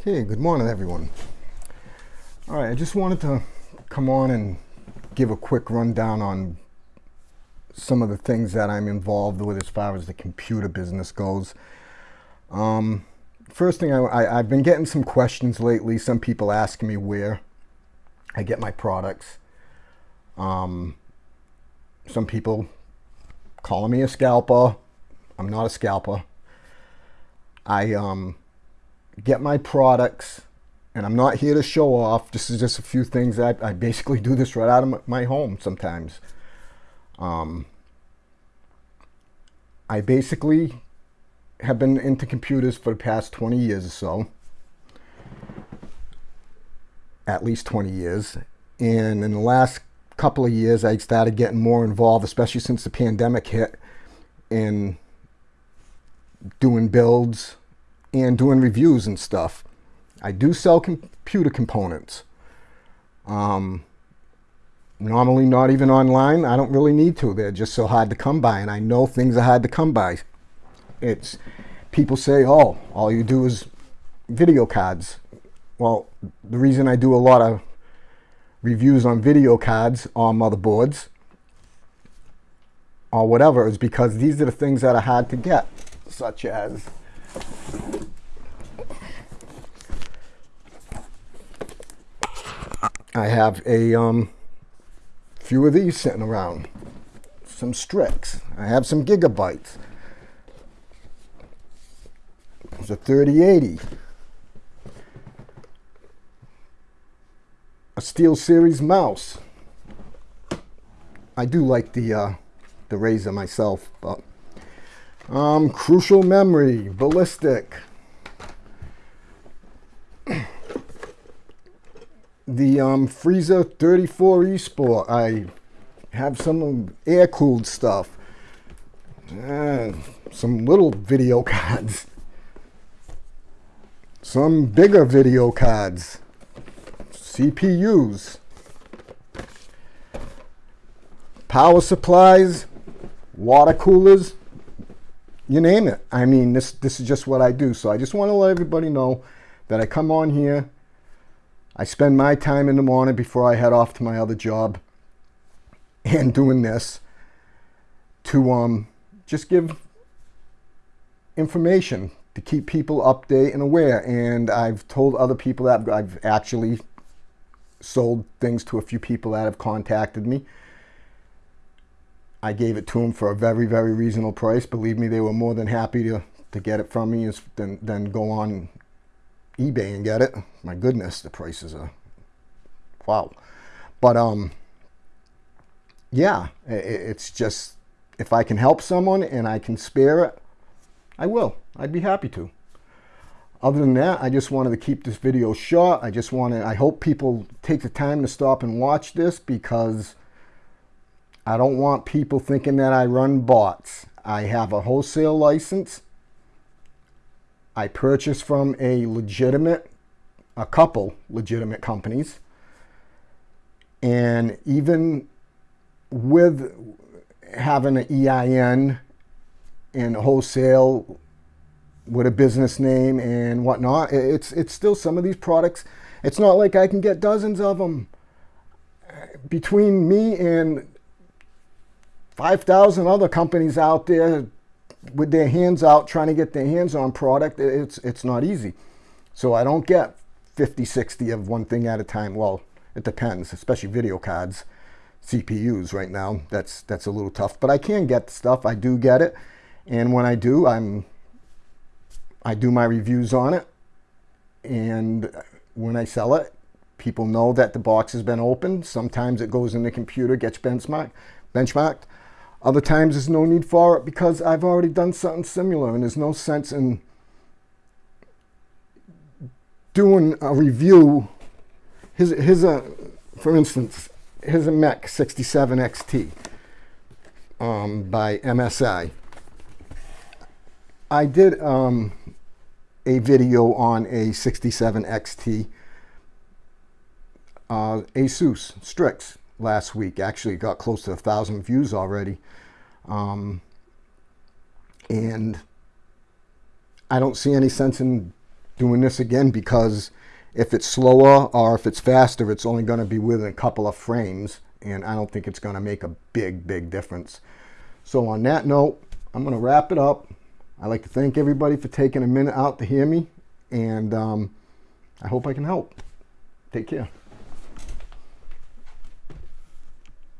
Okay, good morning everyone. All right, I just wanted to come on and give a quick rundown on some of the things that I'm involved with as far as the computer business goes. Um, first thing, I, have been getting some questions lately. Some people asking me where I get my products. Um, some people calling me a scalper. I'm not a scalper. I um, get my products, and I'm not here to show off. This is just a few things I, I basically do this right out of my home sometimes. Um, I basically have been into computers for the past 20 years or so. At least 20 years. And in the last couple of years, I started getting more involved, especially since the pandemic hit, in doing builds and doing reviews and stuff. I do sell computer components. Um, normally not even online. I don't really need to. They're just so hard to come by, and I know things are hard to come by. It's people say, "Oh, all you do is video cards." Well, the reason I do a lot of reviews on video cards on motherboards or whatever is because these are the things that are hard to get, such as I have a um, few of these sitting around. Some Strix. I have some Gigabytes. There's a 3080. A Steel Series mouse. I do like the uh, the Razer myself, but um, Crucial Memory, Ballistix. The um, Freezer 34 eSport. I have some air-cooled stuff. Uh, some little video cards. Some bigger video cards. CPUs. Power supplies. Water coolers. You name it. I mean, this, this is just what I do. So I just want to let everybody know that I come on here I spend my time in the morning before I head off to my other job and doing this to um, just give information to keep people update and aware. And I've told other people that I've actually sold things to a few people that have contacted me. I gave it to them for a very, very reasonable price. Believe me, they were more than happy to, to get it from me than, than go on eBay and get it. My goodness, the prices are wow. But um, yeah, it's just if I can help someone and I can spare it, I will. I'd be happy to. Other than that, I just wanted to keep this video short. I just wanted, I hope people take the time to stop and watch this because I don't want people thinking that I run bots. I have a wholesale license I purchased from a legitimate, a couple legitimate companies. And even with having an EIN and wholesale with a business name and whatnot, it's, it's still some of these products. It's not like I can get dozens of them. Between me and 5,000 other companies out there with their hands out trying to get their hands on product, it's, it's not easy. So I don't get 50, 60 of one thing at a time. Well, it depends, especially video cards, CPUs right now. That's, that's a little tough, but I can get stuff. I do get it. And when I do, I'm, I do my reviews on it. And when I sell it, people know that the box has been opened. Sometimes it goes in the computer, gets benchmarked. benchmarked. Other times there's no need for it because I've already done something similar and there's no sense in doing a review. Here's, a, for instance, here's a Mech 67 XT um, by MSI. I did um, a video on a 67 XT uh, Asus Strix last week. Actually, got close to a thousand views already. Um, and I don't see any sense in doing this again because if it's slower or if it's faster, it's only going to be within a couple of frames. And I don't think it's going to make a big, big difference. So on that note, I'm going to wrap it up. I'd like to thank everybody for taking a minute out to hear me. And um, I hope I can help. Take care.